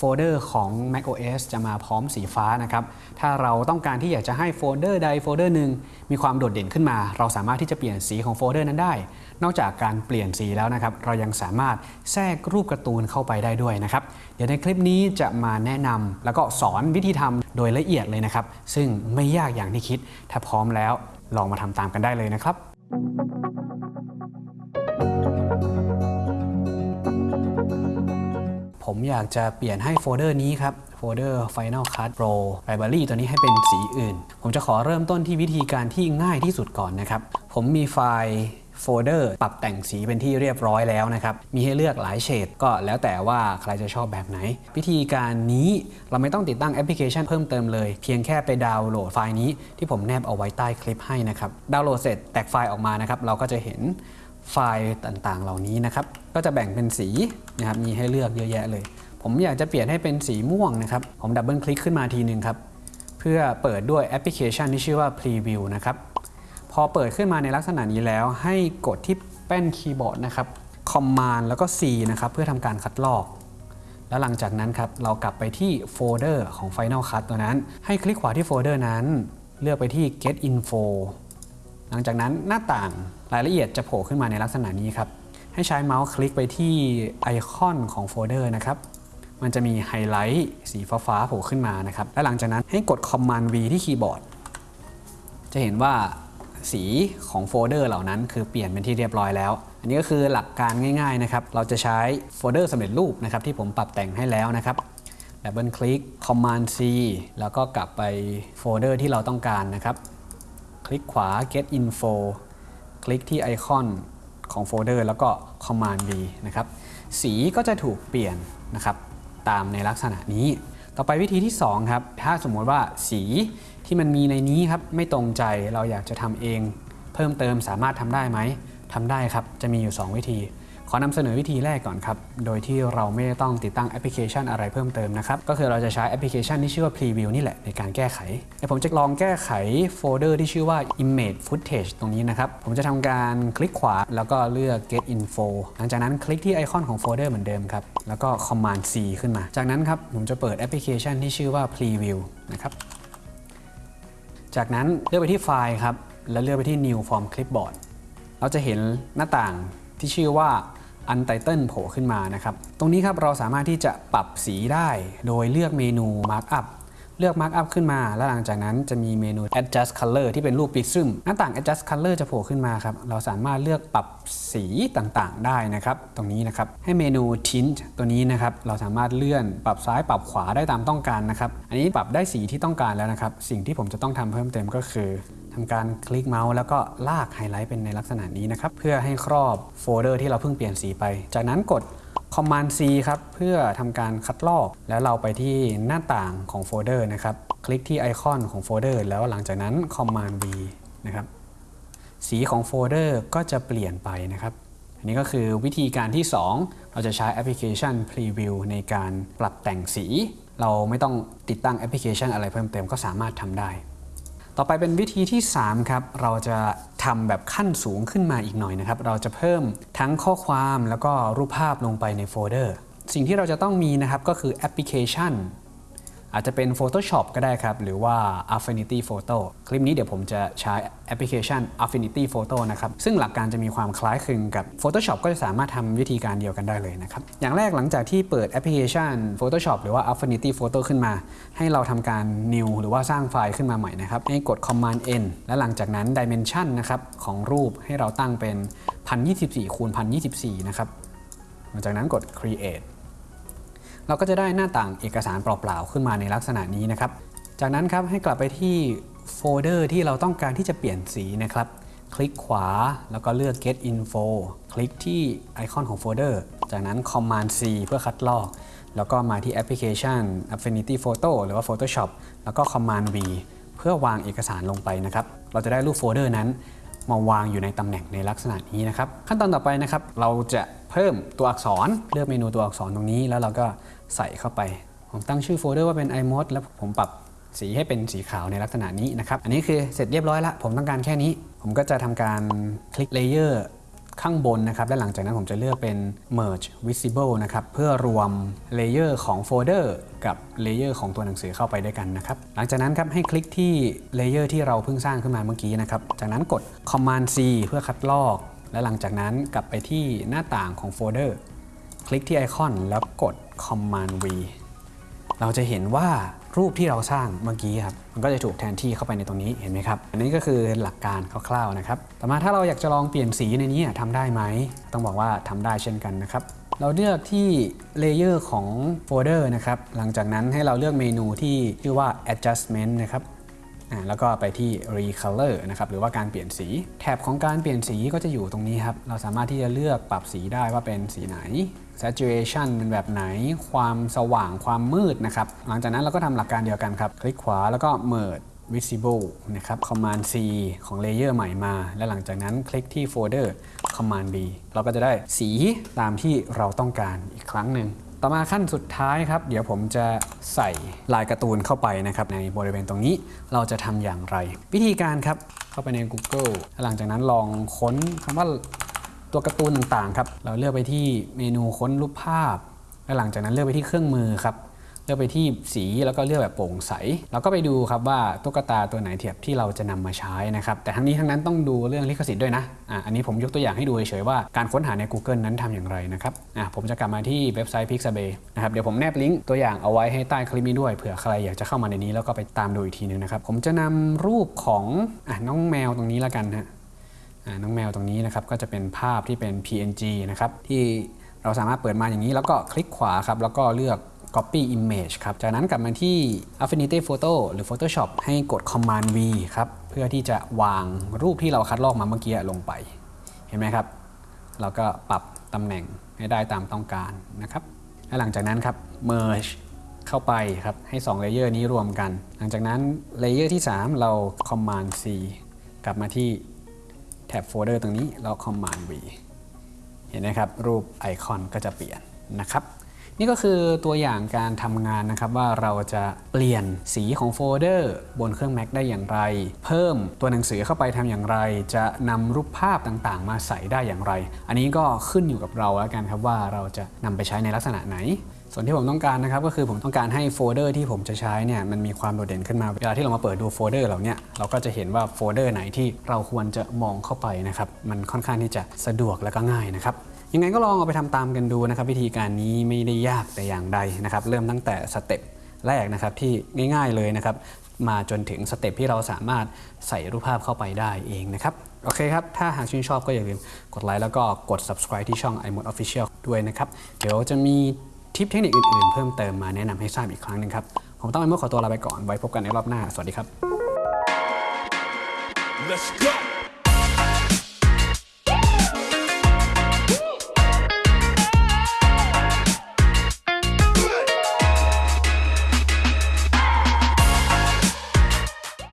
โฟลเดอร์ของ macOS จะมาพร้อมสีฟ้านะครับ ถ้าเราต้องการที่อยากจะให้โฟลเดอร์ใดโฟลเดอร์หนึ่งมีความโดดเด่นขึ้นมา เราสามารถที่จะเปลี่ยนสีของโฟลเดอร์นั้นได้ นอกจากการเปลี่ยนสีแล้วนะครับ เรายังสามารถแทรกรูปการ์ตูนเข้าไปได้ด้วยนะครับ เดี๋ยวในคลิปนี้จะมาแนะนำแล้วก็สอนวิธีทำโดยละเอียดเลยนะครับ ซึ่งไม่ยากอย่างที่คิด ถ้าพร้อมแล้วลองมาทำตามกันได้เลยนะครับ ผมอยากจะเปลี่ยนให้โฟลเดอร์นี้ครับโฟลเดอร์ Final Cut Pro Library ตัวนี้ให้เป็นสีอื่น ผมจะขอเริ่มต้นที่วิธีการที่ง่ายที่สุดก่อนนะครับ ผมมีไฟล์โฟลเดอร์ปรับแต่งสีเป็นที่เรียบร้อยแล้วนะครับ มีให้เลือกหลายเฉดก็แล้วแต่ว่าใครจะชอบแบบไหน วิธีการนี้เราไม่ต้องติดตั้งแอปพลิเคชันเพิ่มเติมเลย เพียงแค่ไปดาวน์โหลดไฟล์นี้ที่ผมแนบเอาไว้ใต้คลิปให้นะครับ ดาวน์โหลดเสร็จแตกไฟล์ออกมานะครับ เราก็จะเห็น ไฟล์ต่างๆ เหล่านี้นะครับ ก็จะแบ่งเป็นสีนะครับ มีให้เลือกเยอะแยะเลย ผมอยากจะเปลี่ยนให้เป็นสีม่วงนะครับ ผมดับเบิลคลิกขึ้นมาทีหนึ่งครับ เพื่อเปิดด้วยแอปพลิเคชันที่ชื่อว่า Preview นะครับ พอเปิดขึ้นมาในลักษณะนี้แล้ว ให้กดที่แป้นคีย์บอร์ดนะครับ Command แล้วก็ C นะครับ เพื่อทำการคัดลอก แล้วหลังจากนั้นครับ เรากลับไปที่โฟลเดอร์ของ Final Cut ตัวนั้น ให้คลิกขวาที่โฟลเดอร์นั้น เลือกไปที่ Get Info หลังจากนั้นหน้าต่างรายละเอียดจะโผล่ขึ้นมาในลักษณะนี้ครับ ให้ใช้เมาส์คลิกไปที่ไอคอนของโฟลเดอร์นะครับ มันจะมีไฮไลท์สีฟ้าๆโผล่ขึ้นมานะครับ และหลังจากนั้นให้กด Command V ที่คีย์บอร์ด จะเห็นว่าสีของโฟลเดอร์เหล่านั้นคือเปลี่ยนเป็นที่เรียบร้อยแล้ว อันนี้ก็คือหลักการง่ายๆนะครับ เราจะใช้โฟลเดอร์สำเร็จรูปนะครับที่ผมปรับแต่งให้แล้วนะครับดับเบิลคลิก Command C แล้วก็กลับไปโฟลเดอร์ที่เราต้องการนะครับ คลิกขวา Get Info คลิกที่ไอคอนของโฟลเดอร์แล้วก็ Command V นะครับ สีก็จะถูกเปลี่ยนนะครับตามในลักษณะนี้ ต่อไปวิธีที่ 2 ครับ ถ้าสมมติว่าสีที่มันมีในนี้ครับไม่ตรงใจเราอยากจะทำเอง เพิ่มเติมสามารถทำได้ไหมทำได้ครับ จะมีอยู่ 2 วิธี ขอนำเสนอวิธีแรกก่อนครับ โดยที่เราไม่ต้องติดตั้งแอปพลิเคชันอะไรเพิ่มเติมนะครับ ก็คือเราจะใช้แอปพลิเคชันที่ชื่อว่า Preview นี่แหละในการแก้ไขเดี๋ยวผมจะลองแก้ไขโฟลเดอร์ที่ชื่อว่า Image Footage ตรงนี้นะครับ ผมจะทำการคลิกขวาแล้วก็เลือก Get Info หลังจากนั้นคลิกที่ไอคอนของโฟลเดอร์เหมือนเดิมครับ แล้วก็ Command C ขึ้นมา จากนั้นครับผมจะเปิดแอปพลิเคชันที่ชื่อว่า Preview นะครับ จากนั้นเลือกไปที่ไฟล์ครับ แล้วเลือกไปที่ New from Clipboard เราจะเห็นหน้าต่างที่ชื่อว่า Untitled โผล่ขึ้นมานะครับ ตรงนี้ครับเราสามารถที่จะปรับสีได้โดยเลือกเมนู Markup เลือก Markup ขึ้นมา แล้วหลังจากนั้นจะมีเมนู Adjust Color ที่เป็นรูปปิกซึมหน้าต่าง Adjust Color จะโผล่ขึ้นมาครับ เราสามารถเลือกปรับสีต่างๆ ได้นะครับ ตรงนี้นะครับ ให้เมนู Tint ตัวนี้นะครับ เราสามารถเลื่อนปรับซ้ายปรับขวาได้ตามต้องการนะครับ อันนี้ปรับได้สีที่ต้องการแล้วนะครับ สิ่งที่ผมจะต้องทำเพิ่มเติมก็คือ ทำการคลิกเมาส์แล้วก็ลากไฮไลท์เป็นในลักษณะนี้นะครับ เพื่อให้ครอบโฟลเดอร์ที่เราเพิ่งเปลี่ยนสีไป จากนั้นกด Command C ครับเพื่อทำการคัดลอก แล้วเราไปที่หน้าต่างของโฟลเดอร์นะครับ คลิกที่ไอคอนของโฟลเดอร์แล้วหลังจากนั้น Command V นะครับสีของโฟลเดอร์ก็จะเปลี่ยนไปนะครับ อันนี้ก็คือวิธีการที่ 2 เราจะใช้แอปพลิเคชัน Preview ในการปรับแต่งสี เราไม่ต้องติดตั้งแอปพลิเคชันอะไรเพิ่มเติมก็สามารถทำได้ ต่อไปเป็นวิธีที่ 3 ครับ เราจะทำแบบขั้นสูงขึ้นมาอีกหน่อยนะครับ เราจะเพิ่มทั้งข้อความแล้วก็รูปภาพลงไปในโฟลเดอร์ สิ่งที่เราจะต้องมีนะครับก็คือแอปพลิเคชัน อาจจะเป็น Photoshop ก็ได้ครับ หรือว่า Affinity Photo คลิปนี้เดี๋ยวผมจะใช้แอปพลิเคชัน Affinity Photo นะครับ ซึ่งหลักการจะมีความคล้ายคลึงกับ Photoshop ก็จะสามารถทำวิธีการเดียวกันได้เลยนะครับ อย่างแรกหลังจากที่เปิดแอปพลิเคชัน Photoshop หรือว่า Affinity Photo ขึ้นมา ให้เราทำการ new หรือว่าสร้างไฟล์ขึ้นมาใหม่นะครับ ให้กด Command N และหลังจากนั้น Dimension นะครับของรูปให้เราตั้งเป็น 1024คูณ1024นะครับ หลังจากนั้นกด Create เราก็จะได้หน้าต่างเอกสารเปล่าๆ ขึ้นมาในลักษณะนี้นะครับ จากนั้นครับให้กลับไปที่โฟลเดอร์ที่เราต้องการที่จะเปลี่ยนสีนะครับ คลิกขวาแล้วก็เลือก Get Info คลิกที่ไอคอนของโฟลเดอร์ จากนั้น Command C เพื่อคัดลอก แล้วก็มาที่แอปพลิเคชัน Affinity Photo หรือว่า Photoshop แล้วก็ Command V เพื่อวางเอกสารลงไปนะครับ เราจะได้รูปโฟลเดอร์นั้นมาวางอยู่ในตำแหน่งในลักษณะนี้นะครับ ขั้นตอนต่อไปนะครับ เราจะ เพิ่มตัวอักษรเลือกเมนูตัวอักษรตรงนี้ แล้วเราก็ใส่เข้าไป ผมตั้งชื่อโฟลเดอร์ว่าเป็น iMode แล้วผมปรับสีให้เป็นสีขาวในลักษณะนี้นะครับ อันนี้คือเสร็จเรียบร้อยละ ผมต้องการแค่นี้ ผมก็จะทำการคลิกเลเยอร์ข้างบนนะครับ และหลังจากนั้นผมจะเลือกเป็น merge visible นะครับ เพื่อรวมเลเยอร์ของโฟลเดอร์กับเลเยอร์ของตัวหนังสือเข้าไปด้วยกันนะครับ หลังจากนั้นครับให้คลิกที่เลเยอร์ที่เราเพิ่งสร้างขึ้นมาเมื่อกี้นะครับ จากนั้นกด command C เพื่อคัดลอก และหลังจากนั้นกลับไปที่หน้าต่างของโฟลเดอร์ คลิกที่ไอคอนแล้วกด command V เราจะเห็นว่ารูปที่เราสร้างเมื่อกี้ครับ มันก็จะถูกแทนที่เข้าไปในตรงนี้เห็นไหมครับ อันนี้ก็คือหลักการคร่าวๆนะครับ ต่อมาถ้าเราอยากจะลองเปลี่ยนสีในนี้ทำได้ไหม ต้องบอกว่าทำได้เช่นกันนะครับ เราเลือกที่เลเยอร์ของโฟลเดอร์นะครับ หลังจากนั้นให้เราเลือกเมนูที่ชื่อว่า adjustment นะครับ แล้วก็ไปที่ recolor นะครับหรือว่าการเปลี่ยนสี แถบของการเปลี่ยนสีก็จะอยู่ตรงนี้ครับ เราสามารถที่จะเลือกปรับสีได้ว่าเป็นสีไหน saturation เป็นแบบไหน ความสว่างความมืดนะครับ หลังจากนั้นเราก็ทำหลักการเดียวกันครับ คลิกขวาแล้วก็ merge visible นะครับ command C ของเลเยอร์ใหม่มา และหลังจากนั้นคลิกที่โฟลเดอร์ command V เราก็จะได้สีตามที่เราต้องการอีกครั้งหนึ่ง ต่อมาขั้นสุดท้ายครับ เดี๋ยวผมจะใส่ลายการ์ตูนเข้าไปนะครับในบริเวณตรงนี้เราจะทำอย่างไร วิธีการครับเข้าไปใน Google หลังจากนั้นลองค้นคำว่าตัวการ์ตูนต่างๆครับเราเลือกไปที่เมนูค้นรูปภาพและหลังจากนั้นเลือกไปที่เครื่องมือครับ ลือกไปที่สีแล้วก็เลือกแบบโปร่งใสเราก็ไปดูครับว่าตุ๊กตาตัวไหนเทียบที่เราจะนำมาใช้นะครับ แต่ทั้งนี้ทั้งนั้นต้องดูเรื่องลิขสิทธิ์ด้วยนะอะอันนี้ผมยกตัวอย่างให้ดูเฉยๆว่าการค้นหาใน Google นั้นทำอย่างไรนะครับอะผมจะกลับมาที่เว็บไซต์ Pixabay นะครับเดี๋ยวผมแนบลิงก์ตัวอย่างเอาไว้ให้ใต้คลิปนี้ด้วยเผื่อใครอยากจะเข้ามาในนี้แล้วก็ไปตามดูอีกทีนึงนะครับผมจะนำรูปของอะน้องแมวตรงนี้แล้วกันฮะอ่าน้องแมวตรงนี้นะครับก็จะเป็นภาพที่เป็น PNG นะครับที่เราสามารถเปิดมาอย่างนี้แล้วก็คลิกขวาครับแล้วก็เลือก copy image ครับ จากนั้นกลับมาที่ Affinity Photo หรือ Photoshop ให้กด Command V ครับ เพื่อที่จะวางรูปที่เราคัดลอกมาเมื่อกี้ลงไป เห็นไหมครับ เราก็ปรับตำแหน่งให้ได้ตามต้องการนะครับ และหลังจากนั้นครับ merge เข้าไปครับ ให้2เลเยอร์นี้รวมกัน หลังจากนั้นเลเยอร์ที่ 3 เรา Command C กลับมาที่แท็บโฟลเดอร์ตรงนี้แล้ว Command V เห็นไหมครับ รูปไอคอนก็จะเปลี่ยนนะครับ นี่ก็คือตัวอย่างการทำงานนะครับว่าเราจะเปลี่ยนสีของโฟลเดอร์ บนเครื่อง Mac ได้อย่างไร เพิ่มตัวหนังสือเข้าไปทำอย่างไร จะนำรูปภาพต่างๆ มาใส่ได้อย่างไร อันนี้ก็ขึ้นอยู่กับเราแล้วกันครับว่าเราจะนำไปใช้ในลักษณะไหน ส่วนที่ผมต้องการนะครับก็คือผมต้องการให้โฟลเดอร์ที่ผมจะใช้เนี่ยมันมีความโดดเด่นขึ้นมาเวลาที่เรามาเปิดดูโฟลเดอร์เหล่าเนี้เราก็จะเห็นว่าโฟลเดอร์ไหนที่เราควรจะมองเข้าไปนะครับมันค่อนข้างที่จะสะดวกและก็ง่ายนะครับ ยังไงก็ลองเอาไปทำตามกันดูนะครับ วิธีการนี้ไม่ได้ยากแต่อย่างใดนะครับ เริ่มตั้งแต่สเต็ปแรกนะครับที่ง่ายๆเลยนะครับ มาจนถึงสเต็ปที่เราสามารถใส่รูปภาพเข้าไปได้เองนะครับ โอเคครับ ถ้าหากชื่นชอบก็อย่าลืมกดไลค์แล้วก็กด subscribe ที่ช่อง iMode Official ด้วยนะครับ เดี๋ยวจะมีทิปเทคนิคอื่นๆ เพิ่มเติมมาแนะนำให้ทราบอีกครั้งหนึงครับ ผมต้อง iMode ขอตัวลาไปก่อนไว้พบกันในรอบหน้า สวัสดีครับ Let's go.